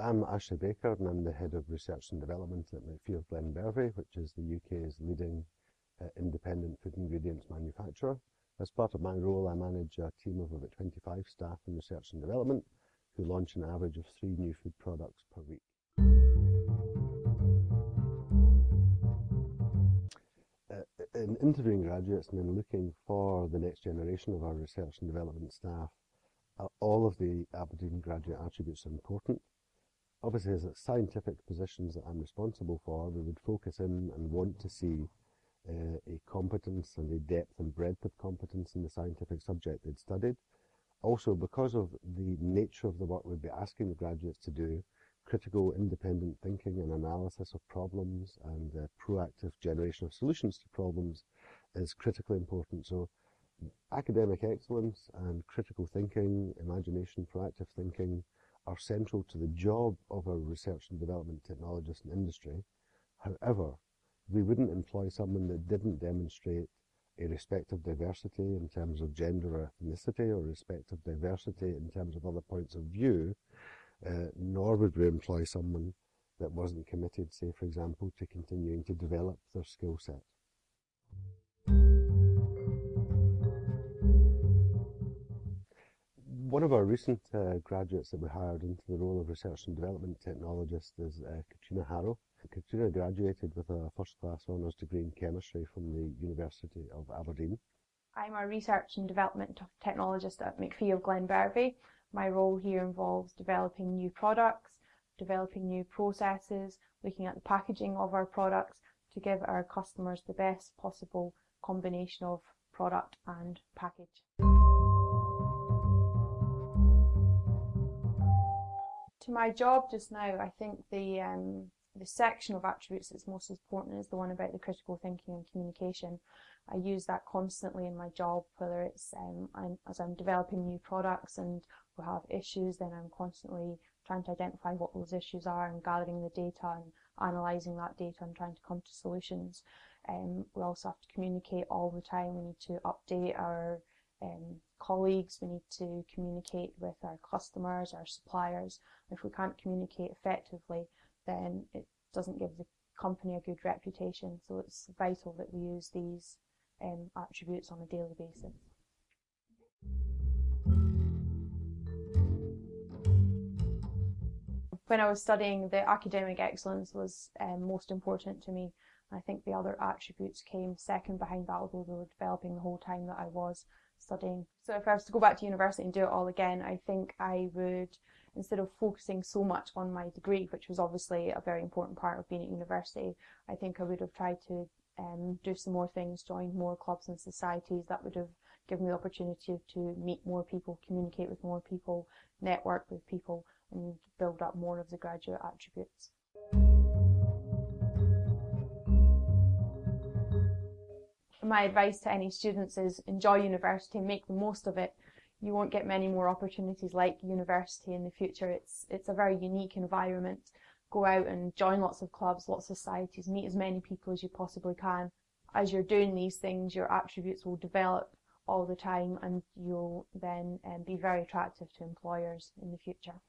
I'm Ashley Baker and I'm the Head of Research and Development at Macphie of Glenbervie, which is the UK's leading uh, independent food ingredients manufacturer. As part of my role, I manage a team of about 25 staff in research and development who launch an average of three new food products per week. Uh, in interviewing graduates and in looking for the next generation of our research and development staff, uh, all of the Aberdeen graduate attributes are important obviously as scientific positions that I'm responsible for, we would focus in and want to see uh, a competence and a depth and breadth of competence in the scientific subject they'd studied. Also, because of the nature of the work we'd be asking the graduates to do, critical independent thinking and analysis of problems and uh, proactive generation of solutions to problems is critically important. So academic excellence and critical thinking, imagination, proactive thinking, are central to the job of a research and development technologist in industry. However, we wouldn't employ someone that didn't demonstrate a respect of diversity in terms of gender or ethnicity or respect of diversity in terms of other points of view, uh, nor would we employ someone that wasn't committed, say, for example, to continuing to develop their skill set. One of our recent uh, graduates that we hired into the role of research and development technologist is uh, Katrina Harrow. Katrina graduated with a first class honours degree in chemistry from the University of Aberdeen. I'm a research and development technologist at Macphie of Glenbervie. My role here involves developing new products, developing new processes, looking at the packaging of our products to give our customers the best possible combination of product and package. To my job just now, I think the um, the section of attributes that's most important is the one about the critical thinking and communication. I use that constantly in my job, whether it's um, I'm, as I'm developing new products and we have issues, then I'm constantly trying to identify what those issues are and gathering the data and analysing that data and trying to come to solutions. Um, we also have to communicate all the time. We need to update our um, colleagues, we need to communicate with our customers, our suppliers. If we can't communicate effectively, then it doesn't give the company a good reputation. So it's vital that we use these um, attributes on a daily basis. When I was studying, the academic excellence was um, most important to me. I think the other attributes came second behind that, although they were developing the whole time that I was studying. So if I was to go back to university and do it all again, I think I would, instead of focusing so much on my degree, which was obviously a very important part of being at university, I think I would have tried to um, do some more things, join more clubs and societies that would have given me the opportunity to meet more people, communicate with more people, network with people, and build up more of the graduate attributes. My advice to any students is enjoy university, make the most of it. You won't get many more opportunities like university in the future. It's, it's a very unique environment. Go out and join lots of clubs, lots of societies, meet as many people as you possibly can. As you're doing these things, your attributes will develop all the time and you'll then um, be very attractive to employers in the future.